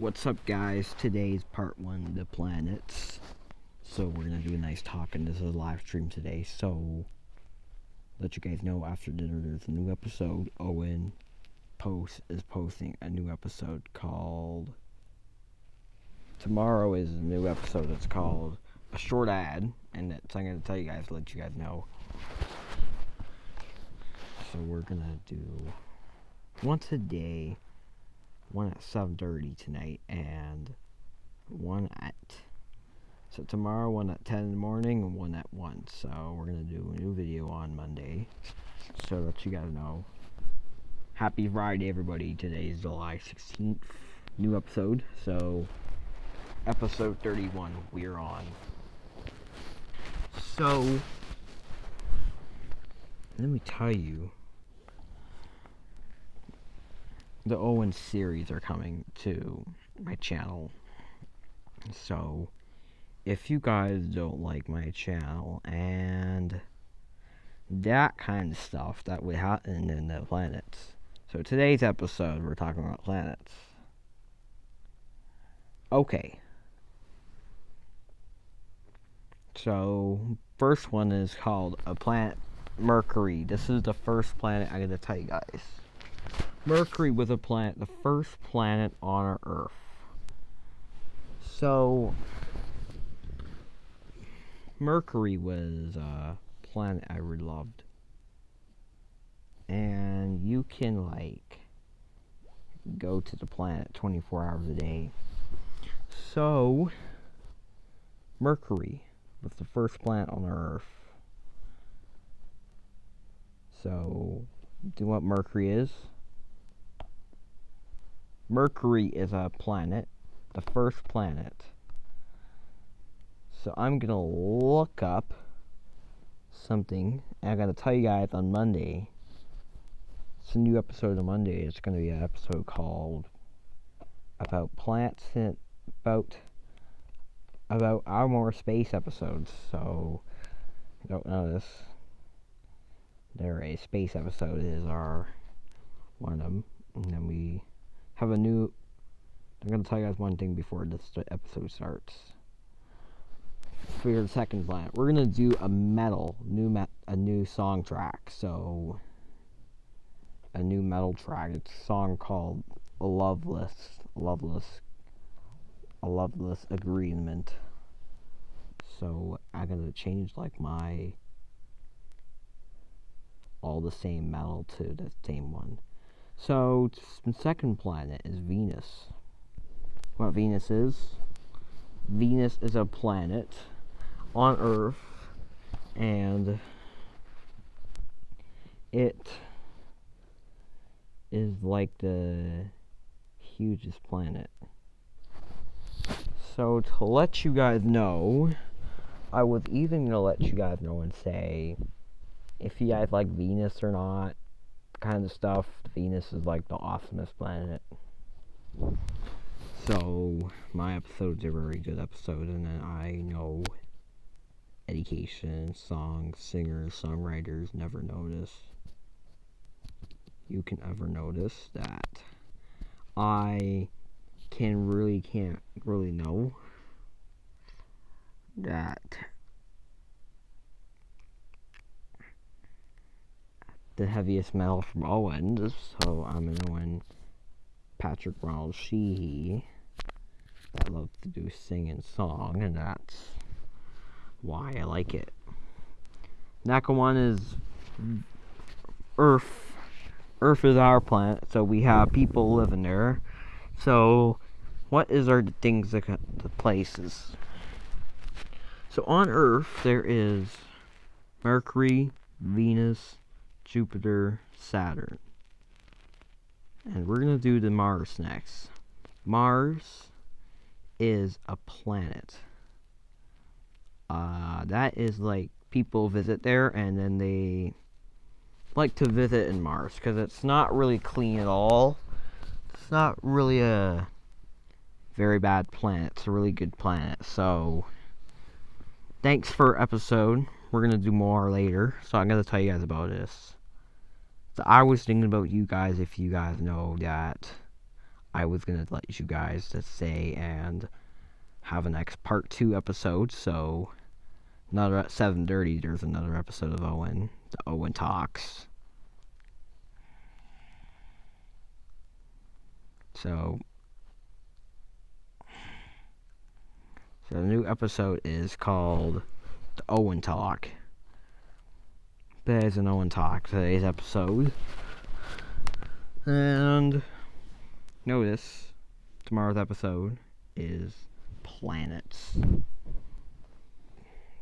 What's up, guys? Today's part one the planets. So we're gonna do a nice talk, and this is a live stream today. So let you guys know after dinner there's a new episode. Owen Post is posting a new episode called. Tomorrow is a new episode. It's called a short ad, and that's I'm gonna tell you guys, let you guys know. So we're gonna do once a day one at 7.30 tonight and one at so tomorrow one at 10 in the morning and one at 1 so we're gonna do a new video on monday so that you guys know. Happy friday everybody. Today is july 16th new episode. So episode 31 we're on. So let me tell you the Owen series are coming to my channel. So, if you guys don't like my channel and that kind of stuff that would happen in the planets. So, today's episode, we're talking about planets. Okay. So, first one is called a planet Mercury. This is the first planet I'm going to tell you guys. Mercury was a planet, the first planet on our Earth. So, Mercury was a planet I really loved. And you can, like, go to the planet 24 hours a day. So, Mercury was the first planet on Earth. So, do you know what Mercury is? Mercury is a planet, the first planet. So I'm gonna look up something. And I'm gonna tell you guys on Monday. It's a new episode on Monday. It's gonna be an episode called about plants and about about our more space episodes. So don't know this. There a space episode is our one of them, and then have a new. I'm gonna tell you guys one thing before this episode starts. For your second planet, we're gonna do a metal new met a new song track. So a new metal track. It's a song called "Loveless," "Loveless," "A Loveless Agreement." So I'm gonna change like my all the same metal to the same one. So, the second planet is Venus. What Venus is? Venus is a planet on Earth, and it is like the hugest planet. So, to let you guys know, I was even gonna let you guys know and say if you guys like Venus or not kind of stuff. Venus is like the awesomest planet. So my episodes are very good episodes, and I know education, songs, singers, songwriters never notice. You can ever notice that I can really can't really know that the heaviest metal from Owens, so I'm an Owen Patrick Ronald Sheehy that loves to do sing and song, and that's why I like it. One is Earth. Earth is our planet, so we have people living there. So, what is our things, that the places? So on Earth, there is Mercury, Venus, Jupiter, Saturn. And we're going to do the Mars next. Mars is a planet. Uh, that is like people visit there and then they like to visit in Mars because it's not really clean at all. It's not really a very bad planet. It's a really good planet. So, thanks for episode. We're going to do more later. So, I'm going to tell you guys about this. So I was thinking about you guys if you guys know that I was gonna let you guys to say and have an next part two episode. So another at seven thirty. There's another episode of Owen. The Owen talks. So So the new episode is called the Owen Talk. There's an Owen Talk today's episode. And notice tomorrow's episode is planets.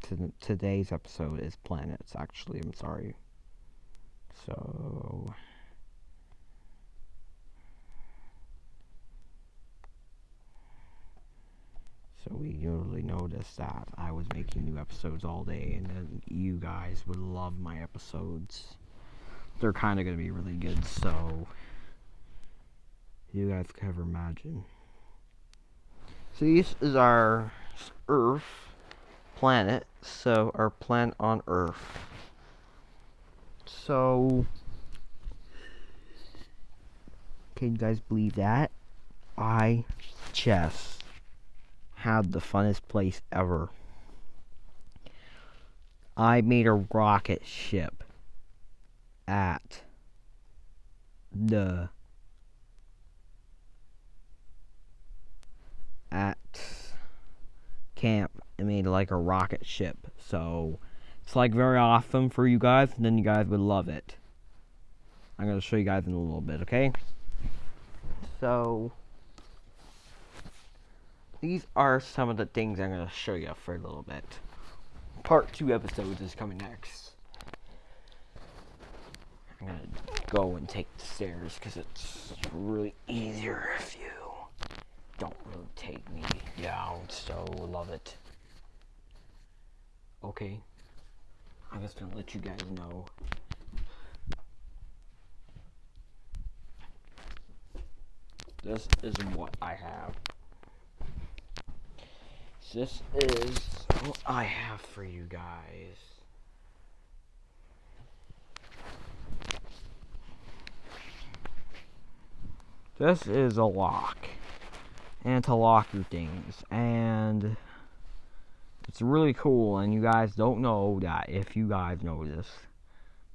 T- today's episode is planets, actually. I'm sorry. So. So we usually noticed that I was making new episodes all day, and then you guys would love my episodes. They're kind of going to be really good, so you guys can ever imagine. So this is our Earth planet. So our planet on Earth. So can you guys believe that? I just had the funnest place ever. I made a rocket ship at the at camp and made like a rocket ship. So it's like very awesome for you guys, and then you guys would love it. I'm gonna show you guys in a little bit, okay? So these are some of the things I'm gonna show you for a little bit. Part two episodes is coming next. I'm gonna go and take the stairs because it's really easier if you don't really take me down, so love it. Okay. I'm just gonna let you guys know. This is what I have. This is what I have for you guys. This is a lock. And to lock your things. And it's really cool. And you guys don't know that if you guys know this.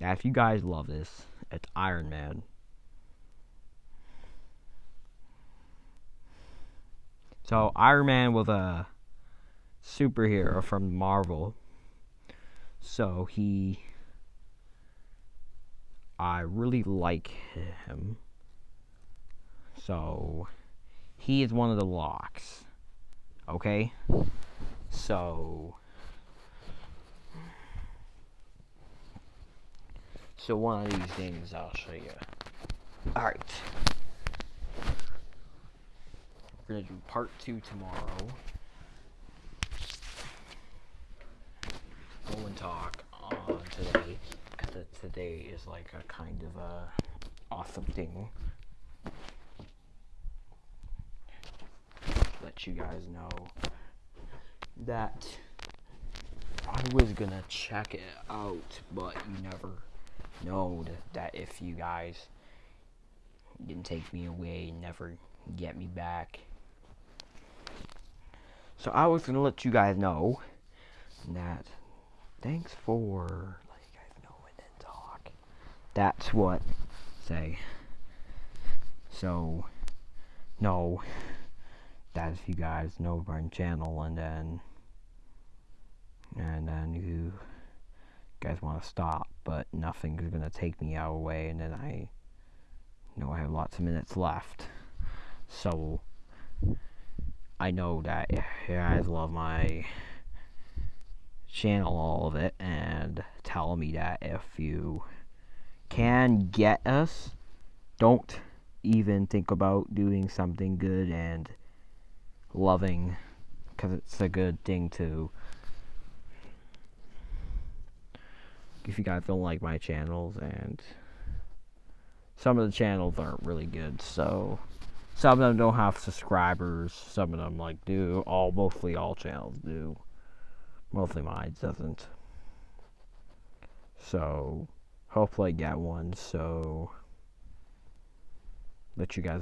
That if you guys love this, it's Iron Man. So Iron Man was a superhero from Marvel. So he I really like him. So he is one of the locks. Okay? So So one of these things I'll show you. Alright. We're gonna do part two tomorrow. Go and talk on today. Today is like a kind of a awesome thing. Let you guys know that I was gonna check it out, but you never know that if you guys didn't take me away never get me back. So I was gonna let you guys know that thanks for let you guys know and then talk. That's what say. So no That's you guys know my channel and then and then you guys want to stop but nothing's gonna take me out away and then I know I have lots of minutes left so I know that you guys love my channel all of it and tell me that if you can get us don't even think about doing something good and loving because it's a good thing to. If you guys don't like my channels and some of the channels aren't really good so some of them don't have subscribers some of them like do all mostly all channels do. Mostly mine doesn't. So hopefully I get one so let you guys